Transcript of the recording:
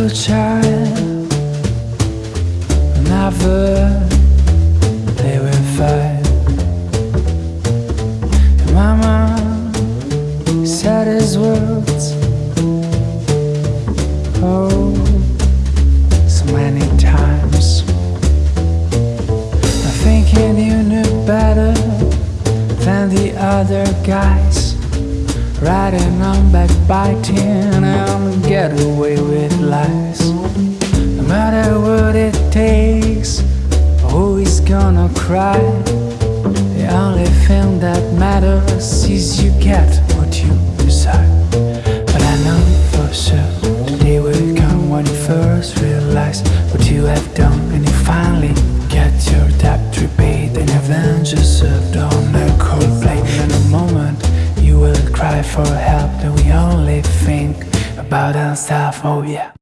a child Never they will fight. My Mama said his words Oh, so many times Now thinking you knew better Than the other guys Riding on back biting. Is gonna cry? The only thing that matters is you get what you decide. But I know for sure the day will come when you first realize what you have done, and you finally get your debt repaid, and revenge is served on a cold plate. In a moment, you will cry for help, and we only think about ourselves. Oh yeah.